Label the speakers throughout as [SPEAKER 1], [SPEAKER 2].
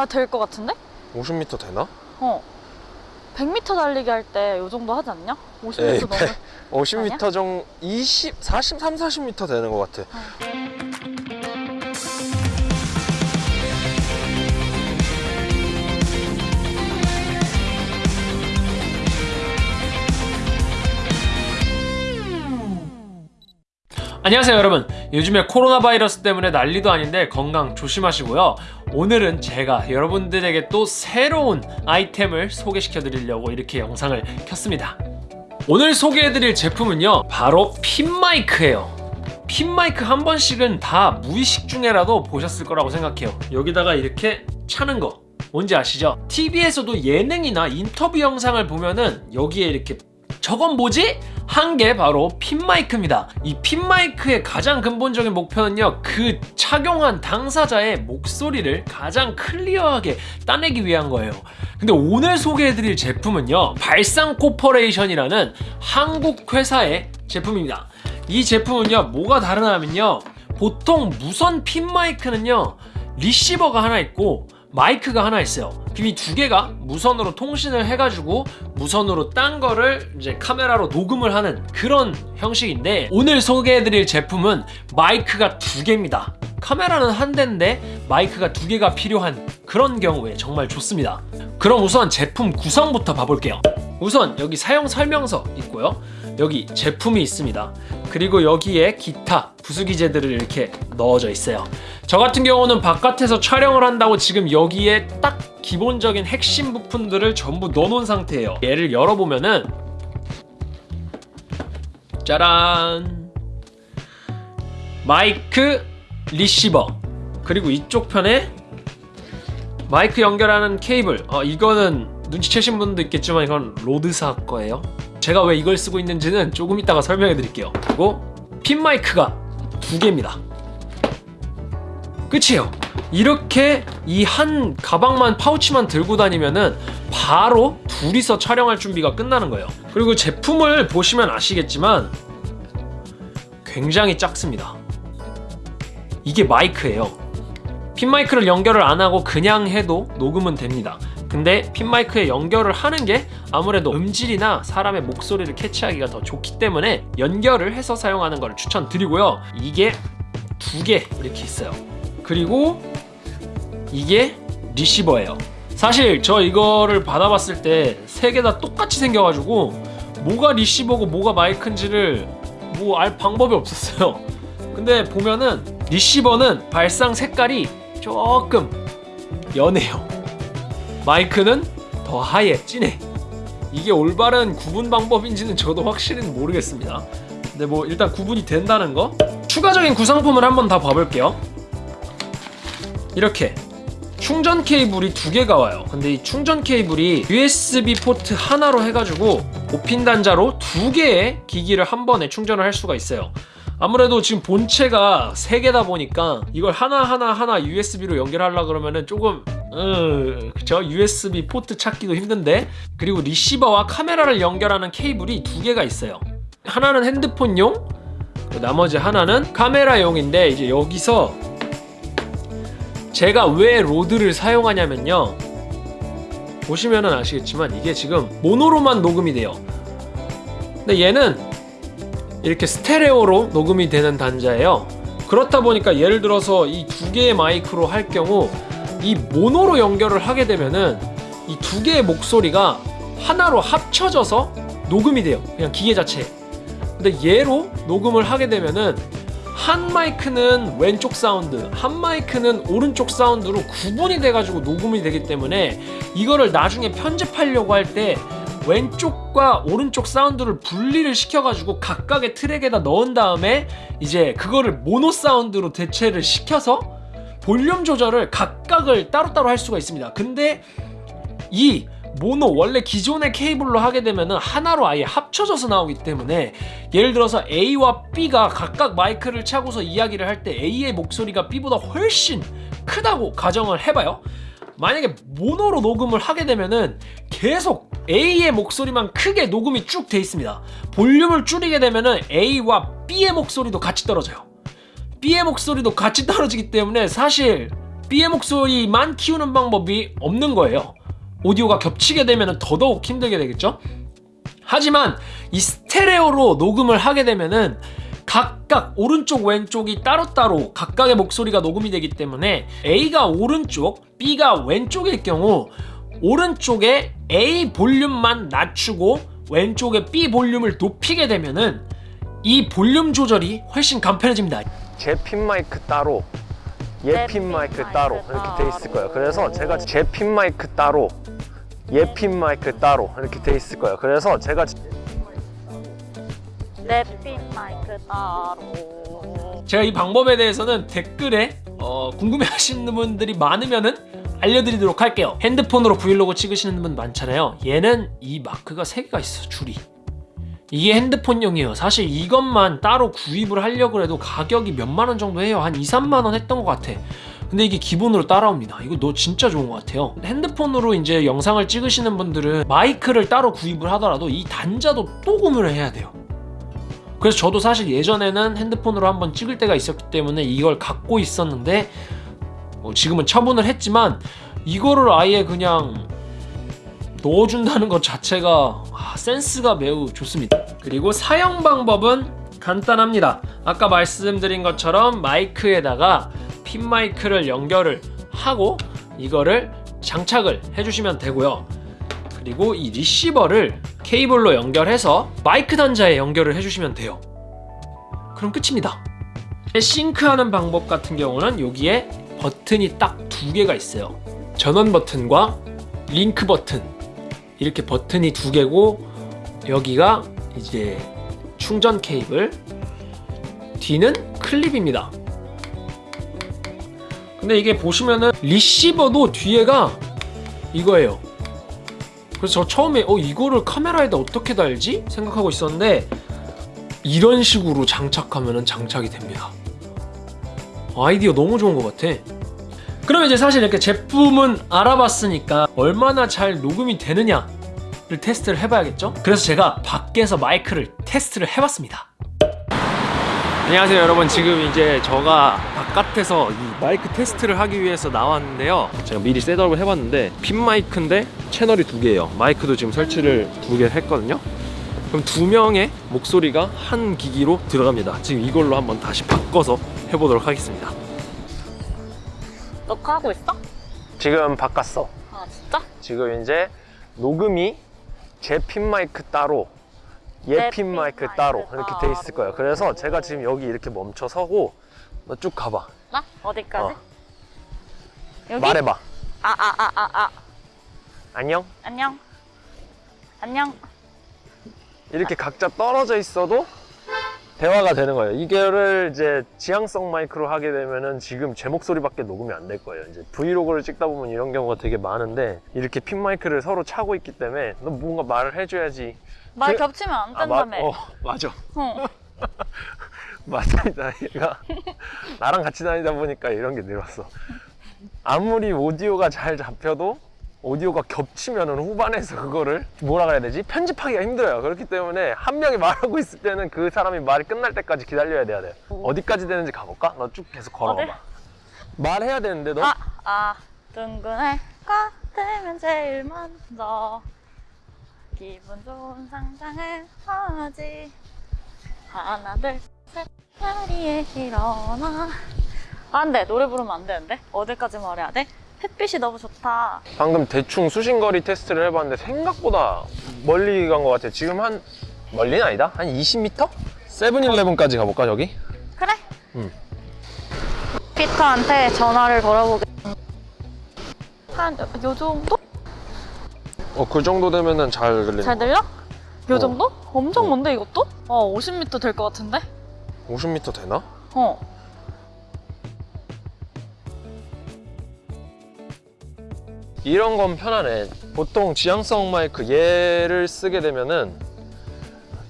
[SPEAKER 1] 아, 될 것 같은데?
[SPEAKER 2] 50m 되나?
[SPEAKER 1] 어. 100m 달리기 할 때 요 정도 하지 않냐? 50m
[SPEAKER 2] 에이,
[SPEAKER 1] 너무.
[SPEAKER 2] 50m 정도 20, 43, 40m 되는 것 같아.
[SPEAKER 3] 안녕하세요 여러분. 요즘에 코로나 바이러스 때문에 난리도 아닌데 건강 조심하시고요. 오늘은 제가 여러분들에게 또 새로운 아이템을 소개시켜 드리려고 이렇게 영상을 켰습니다. 오늘 소개해 드릴 제품은요 바로 핀마이크예요. 핀마이크 한 번씩은 다 무의식 중에라도 보셨을 거라고 생각해요. 여기다가 이렇게 차는 거. 뭔지 아시죠? TV에서도 예능이나 인터뷰 영상을 보면은 여기에 이렇게 저건 뭐지? 한 게 바로 핀마이크입니다. 이 핀마이크의 가장 근본적인 목표는요, 그 착용한 당사자의 목소리를 가장 clear하게 따내기 위한 거예요. 근데 오늘 소개해드릴 제품은요, 발상 코퍼레이션이라는 한국 회사의 제품입니다. 이 제품은요, 뭐가 다르냐면요, 보통 무선 핀마이크는요, 리시버가 하나 있고, 마이크가 하나 있어요. 이 두 개가 무선으로 통신을 해가지고 무선으로 딴 거를 이제 카메라로 녹음을 하는 그런 형식인데 오늘 소개해드릴 제품은 마이크가 두 개입니다. 카메라는 한 대인데 마이크가 두 개가 필요한 그런 경우에 정말 좋습니다. 그럼 우선 제품 구성부터 봐볼게요. 우선 여기 사용 설명서 있고요. 여기 제품이 있습니다. 그리고 여기에 기타 부수기재들을 이렇게 넣어져 있어요. 저 같은 경우는 바깥에서 촬영을 한다고 지금 여기에 딱 기본적인 핵심 부품들을 전부 넣어놓은 상태예요. 얘를 열어보면은 짜란 마이크 리시버. 그리고 이쪽 편에 마이크 연결하는 케이블. 어, 이거는 눈치채신 분도 있겠지만 이건 로드사 거예요. 제가 왜 이걸 쓰고 있는지는 조금 이따가 설명해 드릴게요. 그리고 핀 마이크가 두 개입니다. 끝이에요. 이렇게 이 한 가방만 파우치만 들고 다니면은 바로 둘이서 촬영할 준비가 끝나는 거예요. 그리고 제품을 보시면 아시겠지만 굉장히 작습니다 이게 마이크예요. 핀 마이크를 연결을 안 하고 그냥 해도 녹음은 됩니다. 근데 핀 마이크에 연결을 하는 게 아무래도 음질이나 사람의 목소리를 캐치하기가 더 좋기 때문에 연결을 해서 사용하는 걸 추천드리고요. 이게 두 개 이렇게 있어요. 그리고 이게 리시버예요. 사실 저 이거를 받아봤을 때 세 개 다 똑같이 생겨가지고 뭐가 리시버고 뭐가 마이크인지를 뭐 알 방법이 없었어요. 근데 보면은 리시버는 발상 색깔이 조금 연해요. 마이크는 더 하얘 진해. 이게 올바른 구분 방법인지는 저도 확실히는 모르겠습니다. 근데 뭐 일단 구분이 된다는 거? 추가적인 구성품을 한번 다 봐볼게요. 이렇게. 충전 케이블이 두 개가 와요. 근데 이 충전 케이블이 USB 포트 하나로 해가지고 5핀 단자로 두 개의 기기를 한 번에 충전을 할 수가 있어요 아무래도 지금 본체가 세 개다 보니까 이걸 하나하나 하나 USB로 연결하려 그러면은 조금 음, 그쵸? USB 포트 찾기도 힘든데 그리고 리시버와 카메라를 연결하는 케이블이 두 개가 있어요. 하나는 핸드폰용 나머지 하나는 카메라용인데 이제 여기서 제가 왜 로드를 사용하냐면요. 보시면은 아시겠지만 이게 지금 모노로만 녹음이 돼요. 근데 얘는 이렇게 스테레오로 녹음이 되는 단자예요. 그렇다 보니까 예를 들어서 이 두 개의 마이크로 할 경우 이 모노로 연결을 하게 되면은 이 두 개의 목소리가 하나로 합쳐져서 녹음이 돼요. 그냥 기계 자체 근데 얘로 녹음을 하게 되면은 한 마이크는 왼쪽 사운드 한 마이크는 오른쪽 사운드로 구분이 돼가지고 녹음이 되기 때문에 이거를 나중에 편집하려고 할 때 왼쪽과 오른쪽 사운드를 분리를 시켜가지고 각각의 트랙에다 넣은 다음에 이제 그거를 모노 사운드로 대체를 시켜서 볼륨 조절을 각각을 따로따로 할 수가 있습니다. 근데 이 모노 원래 기존의 케이블로 하게 되면은 하나로 아예 합쳐져서 나오기 때문에 예를 들어서 A와 B가 각각 마이크를 차고서 이야기를 할 때 A의 목소리가 B보다 훨씬 크다고 가정을 해봐요. 만약에 모노로 녹음을 하게 되면은 계속 A의 목소리만 크게 녹음이 쭉 돼 있습니다 볼륨을 줄이게 되면은 A와 B의 목소리도 같이 떨어져요 B의 목소리도 같이 떨어지기 때문에 사실 B의 목소리만 키우는 방법이 없는 거예요. 오디오가 겹치게 되면 더더욱 힘들게 되겠죠? 하지만 이 스테레오로 녹음을 하게 되면은 각각 오른쪽 왼쪽이 따로따로 각각의 목소리가 녹음이 되기 때문에 A가 오른쪽, B가 왼쪽일 경우 오른쪽에 A 볼륨만 낮추고 왼쪽에 B 볼륨을 높이게 되면은 이 볼륨 조절이 훨씬 간편해집니다.
[SPEAKER 2] 제 핀 마이크 따로
[SPEAKER 1] 내얘핀핀
[SPEAKER 2] 마이크 따로 이렇게 돼 있을 거예요. 그래서. 제가 제 핀 마이크 따로 얘핀 마이크 따로 이렇게 돼 있을 거예요. 그래서 제가
[SPEAKER 1] 내핀 마이크 따로.
[SPEAKER 3] 제가 이 방법에 대해서는 댓글에 어, 궁금해하시는 분들이 많으면은 알려드리도록 할게요. 핸드폰으로 브이로그 찍으시는 분 많잖아요. 얘는 이 마크가 3개가 있어 줄이. 이게 핸드폰용이에요. 사실 이것만 따로 구입을 하려고 해도 가격이 몇만 원 정도 해요. 한 2, 3만 원 했던 것 같아. 근데 이게 기본으로 따라옵니다. 이거 너 진짜 좋은 것 같아요. 핸드폰으로 이제 영상을 찍으시는 분들은 마이크를 따로 구입을 하더라도 이 단자도 또 구매를 해야 돼요. 그래서 저도 사실 예전에는 핸드폰으로 한번 찍을 때가 있었기 때문에 이걸 갖고 있었는데 뭐 지금은 처분을 했지만 이거를 아예 그냥 넣어준다는 것 자체가 아, 센스가 매우 좋습니다. 그리고 사용 방법은 간단합니다. 아까 말씀드린 것처럼 마이크에다가 핀 마이크를 연결을 하고 이거를 장착을 해주시면 되고요. 그리고 이 리시버를 케이블로 연결해서 마이크 단자에 연결을 해주시면 돼요. 그럼 끝입니다. 싱크하는 방법 같은 경우는 여기에 버튼이 딱 두 개가 있어요. 전원 버튼과 링크 버튼 이렇게 버튼이 두 개고 여기가 이제 충전 케이블 뒤는 클립입니다. 근데 이게 보시면은 리시버도 뒤에가 이거예요. 그래서 저 처음에 어 이거를 카메라에다 어떻게 달지 생각하고 있었는데 이런 식으로 장착하면은 장착이 됩니다. 아이디어 너무 좋은 것 같아. 그럼 이제 사실 이렇게 제품은 알아봤으니까 얼마나 잘 녹음이 되느냐를 테스트를 해봐야겠죠? 그래서 제가 밖에서 마이크를 테스트를 해봤습니다. 안녕하세요 여러분 지금 이제 저가 바깥에서 이 마이크 테스트를 하기 위해서 나왔는데요 제가 미리 셋업을 해봤는데 핀 마이크인데 채널이 두 개예요 마이크도 지금 설치를 두 개 했거든요 그럼 두 명의 목소리가 한 기기로 들어갑니다 지금 이걸로 한번 다시 바꿔서 해보도록 하겠습니다
[SPEAKER 1] 녹화하고 있어?
[SPEAKER 2] 지금 바꿨어.
[SPEAKER 1] 아 진짜?
[SPEAKER 2] 지금 이제 녹음이 제 핀 마이크 따로 내얘핀핀 마이크
[SPEAKER 1] 마이크
[SPEAKER 2] 따로 이렇게 돼 있을 거예요. 그래서. 제가 지금 여기 이렇게 멈춰 서고 너 쭉 가봐.
[SPEAKER 1] 나? 어디까지?
[SPEAKER 2] 어.
[SPEAKER 1] 여기?
[SPEAKER 2] 말해봐.
[SPEAKER 1] 아아 아 아 아.
[SPEAKER 2] 안녕.
[SPEAKER 1] 안녕. 안녕.
[SPEAKER 2] 이렇게 각자 떨어져 있어도 대화가 되는 거예요. 이거를 이제 지향성 마이크로 하게 되면은 지금 제 목소리밖에 녹음이 안 될 거예요. 이제 브이로그를 찍다 보면 이런 경우가 되게 많은데 이렇게 핀 마이크를 서로 차고 있기 때문에 너 뭔가 말을 해줘야지.
[SPEAKER 1] 말
[SPEAKER 2] 그-
[SPEAKER 1] 겹치면 안
[SPEAKER 2] 아, 마-
[SPEAKER 1] 된다며.
[SPEAKER 2] 어, 맞아.
[SPEAKER 1] 어.
[SPEAKER 2] 맞습니다. 얘가 나랑 같이 다니다 보니까 이런 게 늘었어. 아무리 오디오가 잘 잡혀도 오디오가 겹치면은 후반에서 그거를 뭐라 그래야 되지? 편집하기가 힘들어요. 그렇기 때문에 한 명이 말하고 있을 때는 그 사람이 말이 끝날 때까지 기다려야 돼야 돼. 어디까지 되는지 가볼까? 너 쭉 계속 걸어봐.
[SPEAKER 1] 어디?
[SPEAKER 2] 말해야 되는데 너
[SPEAKER 1] 아, 아, 둥근 해가 뜨면 제일 먼저 기분 좋은 상상을 하지. 하나, 둘, 셋, 자리에 일어나. 아, 안 돼. 노래 부르면 안 되는데? 어디까지 말해야 돼? 햇빛이 너무 좋다.
[SPEAKER 2] 방금 대충 수신거리 테스트를 해봤는데 생각보다 멀리 간 것 같아. 지금 한 멀리는 아니다. 한 20m? 세븐일레븐까지 가볼까 저기?
[SPEAKER 1] 그래?
[SPEAKER 2] 응.
[SPEAKER 1] 피터한테 전화를 걸어보게. 한, 요 정도?
[SPEAKER 2] 어그 정도 되면은 잘 들리는 잘거
[SPEAKER 1] 들려? 요
[SPEAKER 2] 어.
[SPEAKER 1] 정도? 엄청
[SPEAKER 2] 어.
[SPEAKER 1] 먼데 이것도? 어, 50m 될 것 같은데?
[SPEAKER 2] 50m 되나?
[SPEAKER 1] 어.
[SPEAKER 2] 이런 건 편하네. 보통 지향성 마이크 얘를 쓰게 되면은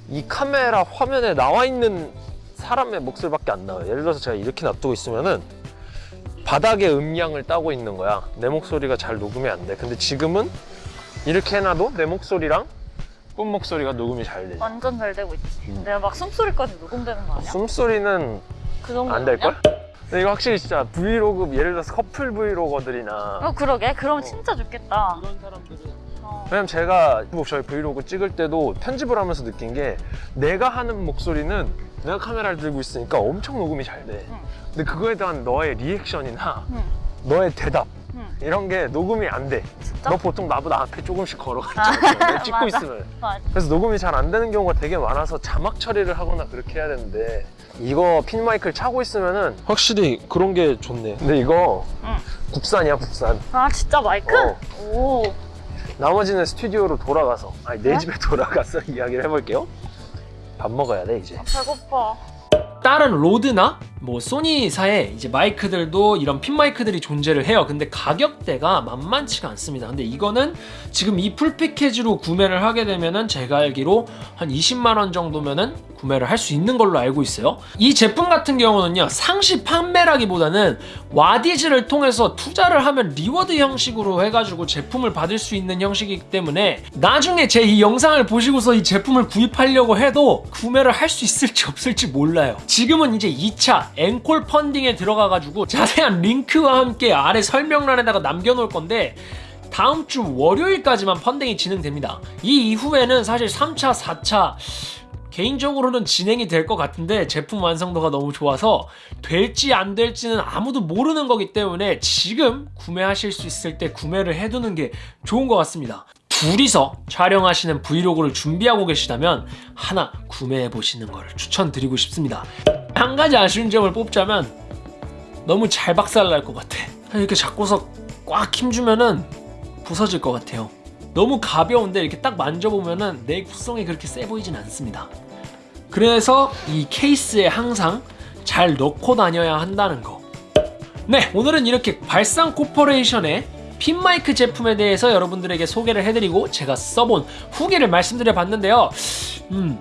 [SPEAKER 2] 이 카메라 화면에 나와 있는 사람의 목소리밖에 안 나와요. 예를 들어서 제가 이렇게 놔두고 있으면은 바닥의 음량을 따고 있는 거야. 내 목소리가 잘 녹음이 안 돼. 근데 지금은 이렇게 해놔도 내 목소리랑 뿜 목소리가 녹음이 잘 되지.
[SPEAKER 1] 완전 잘 되고 있지.
[SPEAKER 2] 음.
[SPEAKER 1] 내가 막 숨소리까지 녹음되는 거 아니야?
[SPEAKER 2] 숨소리는
[SPEAKER 1] 그 정도
[SPEAKER 2] 안 될걸? 근데 이거 확실히 진짜 브이로그 예를 들어서 커플 브이로거들이나
[SPEAKER 1] 어 그러게 그럼
[SPEAKER 2] 어.
[SPEAKER 1] 진짜 좋겠다
[SPEAKER 3] 이런 사람들은
[SPEAKER 1] 어.
[SPEAKER 2] 왜냐면 제가 뭐 저희 브이로그 찍을 때도 편집을 하면서 느낀 게 내가 하는 목소리는 내가 카메라를 들고 있으니까 엄청 녹음이 잘 돼.
[SPEAKER 1] 응.
[SPEAKER 2] 근데 그거에 대한 너의 리액션이나
[SPEAKER 1] 응.
[SPEAKER 2] 너의 대답
[SPEAKER 1] 응.
[SPEAKER 2] 이런 게 녹음이 안 돼.
[SPEAKER 1] 진짜?
[SPEAKER 2] 너 보통 나보다 앞에 조금씩 걸어가잖아.
[SPEAKER 1] 아,
[SPEAKER 2] 찍고
[SPEAKER 1] 맞아.
[SPEAKER 2] 있으면.
[SPEAKER 1] 맞아.
[SPEAKER 2] 그래서 녹음이 잘 안 되는 경우가 되게 많아서 자막 처리를 하거나 그렇게 해야 되는데 이거 핀 마이크를 차고 있으면은 확실히 그런 게 좋네. 근데 이거
[SPEAKER 1] 응.
[SPEAKER 2] 국산이야 국산.
[SPEAKER 1] 아 진짜 마이크?
[SPEAKER 2] 어.
[SPEAKER 1] 오
[SPEAKER 2] 나머지는 스튜디오로 돌아가서 아니 내
[SPEAKER 1] 네?
[SPEAKER 2] 집에 돌아가서 이야기를 해볼게요. 밥 먹어야 돼 이제.
[SPEAKER 1] 배고파
[SPEAKER 3] 다른 로드나 뭐 소니사의 이제 마이크들도 이런 핀 마이크들이 존재를 해요. 근데 가격대가 만만치가 않습니다. 근데 이거는 지금 이 full 패키지로 구매를 하게 되면은 제가 알기로 한 20만 원 정도면은 구매를 할 수 있는 걸로 알고 있어요. 이 제품 같은 경우는요. 상시 판매라기보다는 와디즈를 통해서 투자를 하면 reward 형식으로 해가지고 제품을 받을 수 있는 형식이기 때문에 나중에 제 이 영상을 보시고서 이 제품을 구입하려고 해도 구매를 할 수 있을지 없을지 몰라요. 지금은 이제 2차 앵콜 펀딩에 들어가가지고 자세한 링크와 함께 아래 설명란에다가 남겨놓을 건데 다음 주 월요일까지만 펀딩이 진행됩니다. 이 이후에는 사실 3차, 4차 개인적으로는 진행이 될 것 같은데 제품 완성도가 너무 좋아서 될지 안 될지는 아무도 모르는 거기 때문에 지금 구매하실 수 있을 때 구매를 해두는 게 좋은 것 같습니다. 둘이서 촬영하시는 브이로그를 준비하고 계시다면 하나 구매해 보시는 것을 추천드리고 싶습니다. 한 가지 아쉬운 점을 뽑자면 너무 잘 박살날 것 같아. 이렇게 잡고서 꽉 힘주면은 부서질 것 같아요. 너무 가벼운데 이렇게 딱 만져보면은 내 구성이 그렇게 세 보이진 않습니다. 그래서 이 케이스에 항상 잘 넣고 다녀야 한다는 거. 네, 오늘은 이렇게 발상 코퍼레이션의 핀마이크 제품에 대해서 여러분들에게 소개를 해드리고 제가 써본 후기를 말씀드려 봤는데요. 음,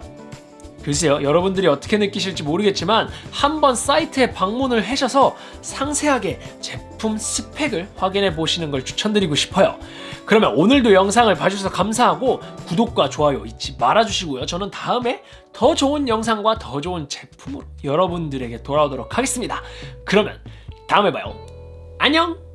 [SPEAKER 3] 글쎄요, 여러분들이 어떻게 느끼실지 모르겠지만 한번 사이트에 방문을 하셔서 상세하게 제품 스펙을 확인해 보시는 걸 추천드리고 싶어요. 그러면 오늘도 영상을 봐주셔서 감사하고 구독과 좋아요 잊지 말아주시고요. 저는 다음에 더 좋은 영상과 더 좋은 제품으로 여러분들에게 돌아오도록 하겠습니다. 그러면 다음에 봐요. 안녕!